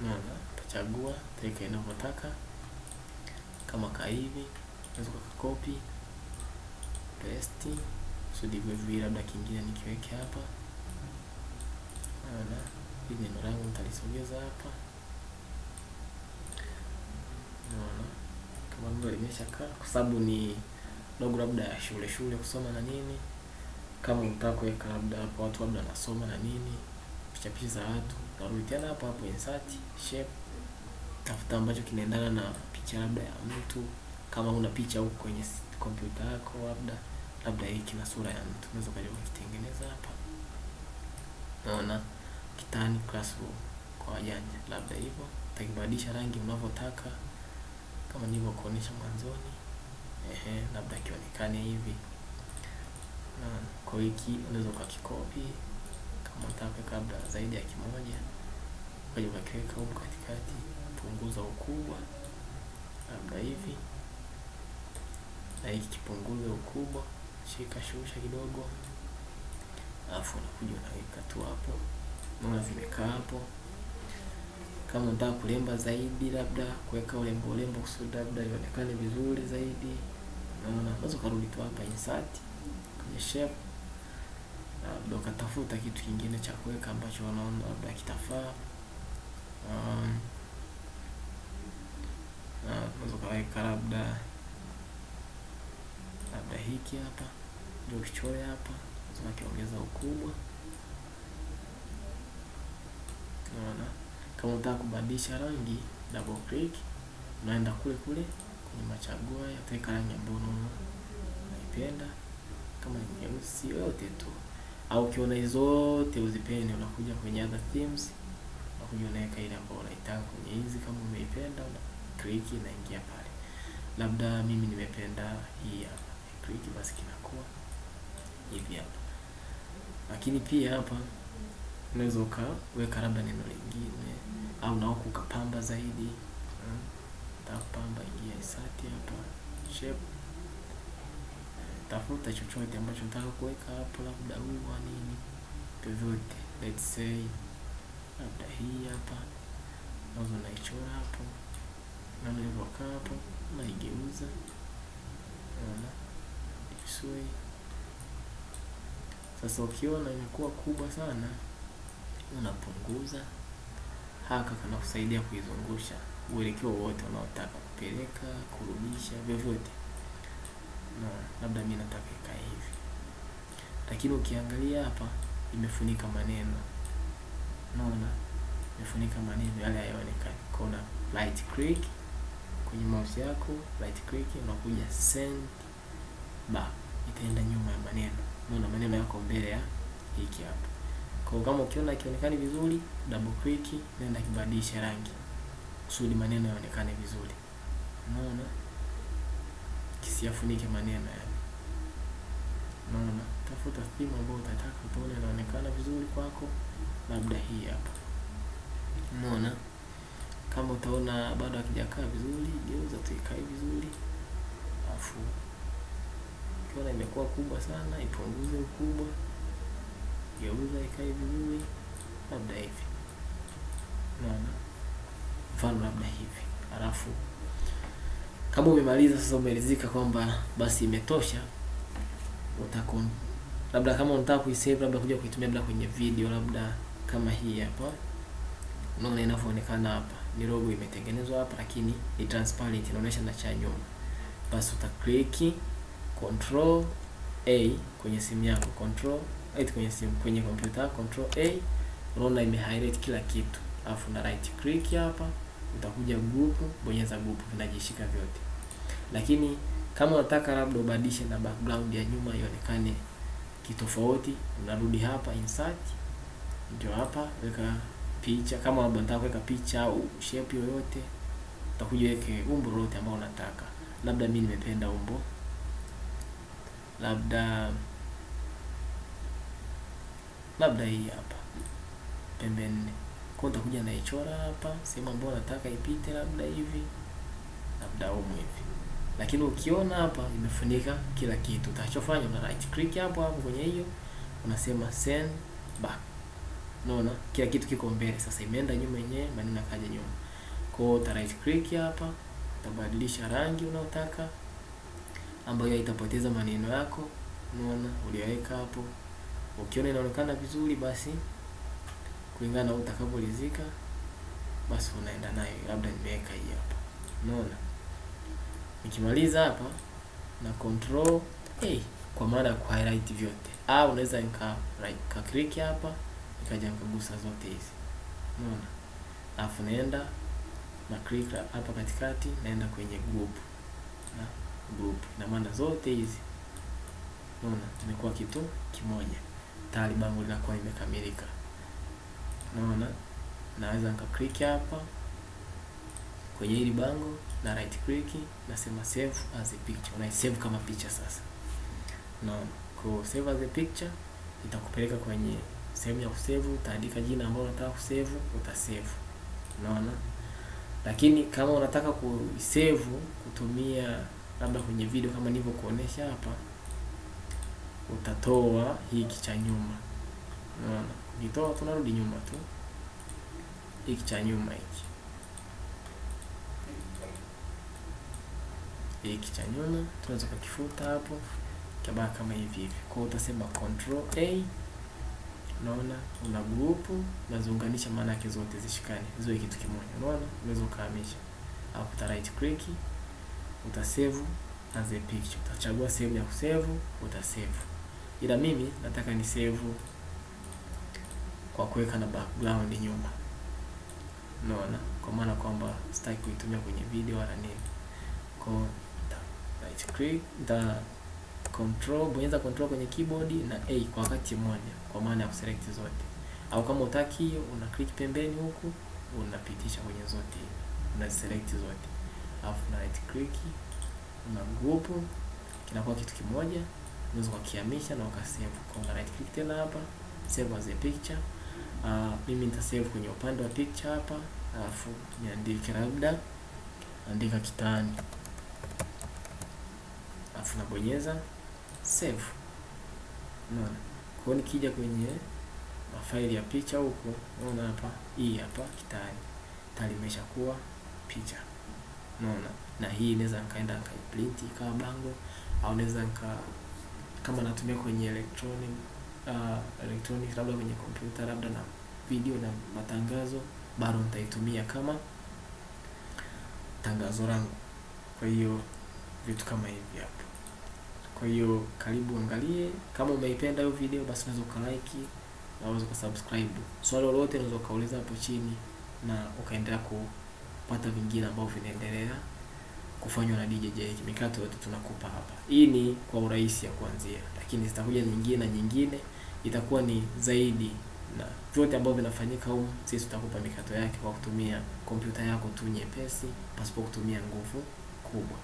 Unaona, utachagua utaweka inavyotaka kama ka hivi, unaweza copy paste kusudi viwili, labda kingine nikiweke hapa. Unaona, hili neno langu nitalisogeza hapa. Unaona, kama vile limeshakaa, kwa sababu ni dogo labda ya shule shule kusoma na nini. Kama unataka kuweka labda hapo watu labda nasoma na nini, picha picha za watu, utarudi tena hapo hapo insert shape, tafuta ambacho kinaendana na picha labda ya mtu. Kama una picha huko kwenye kompyuta yako, labda labda hii kina sura ya mtu, unaweza ukaja ukitengeneza hapa. Naona kitani classroom kwa wajanja, labda hivyo utakibadilisha rangi unavyotaka, kama nilivyokuonyesha mwanzoni. Ehe, labda kionekane hivi. Naona kwa wiki unaweza ukakikopi kama kabla zaidi ya kimoja, ukaja ukakiweka huko katikati, punguza ukubwa labda hivi na hiki kipunguze ukubwa, shika shusha kidogo, alafu unakuja unaweka tu hapo. Unaona vimekaa hapo. Kama unataka kulemba zaidi, labda kuweka ulembo ulembo kusudi labda ionekane vizuri zaidi, naona unaweza ukarudi tu hapa insert kwenye shape, labda ukatafuta kitu kingine cha kuweka ambacho unaona labda kitafaa. Um, unaweza ukaweka labda labda hiki hapa ndio kichore hapa, lazima kiongeza ukubwa. Unaona, kama unataka kubadilisha rangi, double click, unaenda kule kule kwenye machaguo utaweka rangi ambayo unaipenda, kama nyeusi yote tu, au ukiona hizo zote uzipende, unakuja kwenye other themes, unakuja unaweka ile ambayo unaitaka kwenye hizi. Kama umeipenda una click, inaingia pale. Labda mimi nimependa hii hapa, click, basi kinakuwa hivi hapa. Lakini pia hapa unaweza ukaweka labda neno lingine au na ukapamba zaidi. Hmm. Tapamba, ingia isati hapa shape, tafuta chochote ambacho nataka kuweka hapo, labda ua nini, vyovyote. Let's say labda hii hapa, nazo naichora hapo na nilivyokaa hapo, naigeuza, naona isui. Sasa ukiona imekuwa kubwa sana, unapunguza haka, kana kusaidia kuizungusha uelekeo wote unaotaka kupeleka, kurudisha, vyovyote. Na labda mimi nataka ikae hivi, lakini ukiangalia hapa imefunika maneno, unaona imefunika maneno yale hayaonekani. Kuna right click kwenye mouse yako, right click, unakuja send back, itaenda nyuma ya maneno. Unaona maneno yako mbele ya hiki hapa. Kwa kama ukiona ikionekani vizuri, double click, nenda kibadilisha rangi kusudi maneno yaonekane vizuri. Unaona, kisiyafunike maneno yani. Unaona, tafuta theme ambayo utataka utaona inaonekana vizuri kwako, labda hii hapa. Unaona, kama utaona bado hakijakaa vizuri, geuza tuikae vizuri, afu ukiona imekuwa kubwa sana, ipunguze ukubwa, geuza ikae vizuri, labda hivi. Unaona, mfano labda hivi. Alafu kama umemaliza sasa, umeridhika kwamba basi imetosha, utakon labda kama unataka kuisave, labda kuja kuitumia labda kwenye video, labda kama hii hapa. Unaona inavyoonekana hapa, ni logo imetengenezwa hapa, lakini ni transparent, inaonyesha na cha nyuma. Basi uta click control A kwenye simu yako, control right kwenye simu, kwenye kompyuta control A, unaona ime highlight kila kitu, alafu na right click hapa, utakuja group, bonyeza group, vinajishika vyote. Lakini kama unataka labda ubadilishe na background ya nyuma ionekane kitofauti, unarudi hapa insert, ndio hapa weka picha. Kama labda unataka kuweka picha au shape yoyote, utakuja weke umbo lolote ambao unataka. Labda mimi nimependa umbo labda labda hii hapa pembe nne, kwa utakuja naichora hapa sehemu ambayo nataka ipite, labda hivi, labda umu hivi. Lakini ukiona hapa imefunika kila kitu, utachofanya una right click hapo hapo kwenye hiyo, unasema send back. Unaona kila kitu kiko mbele sasa, imeenda nyuma yenyewe, maneno yakaja nyuma. Kwa hiyo uta right click hapa, utabadilisha rangi unayotaka ambayo haitapoteza maneno yako, unaona uliweka hapo. Ukiona inaonekana vizuri, basi kulingana na utakavyoridhika, basi unaenda nayo. Labda nimeweka hii hapa, unaona. Nikimaliza hapa na control A kwa maana ya ku highlight vyote, au unaweza nika right ka click hapa nikaja nikagusa zote hizi, unaona. Alafu naenda na click hapa katikati, naenda kwenye group. Na group, ina maana zote hizi. Unaona? Imekuwa kitu kimoja, tayari bango linakuwa limekamilika. Unaona, naweza nika click hapa kwenye hili bango na right click, nasema save as a picture, una save kama picha sasa. Unaona, kwa save as a picture itakupeleka kwenye sehemu ya kusave, utaandika jina ambalo unataka kusave, utasave. Unaona, lakini kama unataka kusave kutumia labda kwenye video kama nilivyokuonesha hapa, utatoa hiki cha nyuma. Unaona, ukitoa tunarudi nyuma tu, hiki cha nyuma hiki hiki cha nyuma tunaweza kukifuta hapo, kabaki kama hivi hivi. Kwa utasema control A Unaona, una group unaziunganisha, maana yake zote zishikane ziwe kitu kimoja. Unaona, unaweza ukahamisha hapo, uta right click, uta save as a picture, utachagua sehemu ya kusave, uta save. Ila mimi nataka ni save kwa kuweka na background nyuma. Unaona, kwa maana kwamba sitaki kuitumia kwenye video wala nini. Kwa right click, the control bonyeza control kwenye keyboard na A kwa wakati mmoja, kwa maana ya kuselect zote, au kama utaki una click pembeni huku unapitisha kwenye zote, una select zote, alafu na right click una group, kinakuwa kitu kimoja, unaweza ukakihamisha na ukasave. Kwa una right click tena hapa save as a picture. Uh, mimi nita save kwenye upande wa picture hapa, alafu niandike labda andika Kitani, alafu nabonyeza save. Unaona, kwa nikija kwenye mafaili ya picha huko, unaona hapa, hii hapa Kitani tayari imeshakuwa picha. Unaona, na hii inaweza nikaenda nikaiprint ikawa bango, au naweza nika kama natumia kwenye electronic uh, electronic labda kwenye kompyuta labda na video na matangazo, bado nitaitumia kama tangazo langu. Kwa hiyo vitu kama hivi hapo. Kwa hiyo karibu angalie, kama umeipenda hiyo video basi unaweza ukalike na unaweza kusubscribe. Swali lolote unaweza ukauliza hapo chini na ukaendelea kupata vingine ambavyo vinaendelea kufanywa na DJ Jay. Mikato yote tunakupa hapa. Hii ni kwa urahisi ya kuanzia, lakini zitakuja nyingine na nyingine itakuwa ni zaidi, na vyote ambavyo vinafanyika huko sisi tutakupa mikato yake kwa kutumia kompyuta yako tu nyepesi pasipo kutumia nguvu kubwa.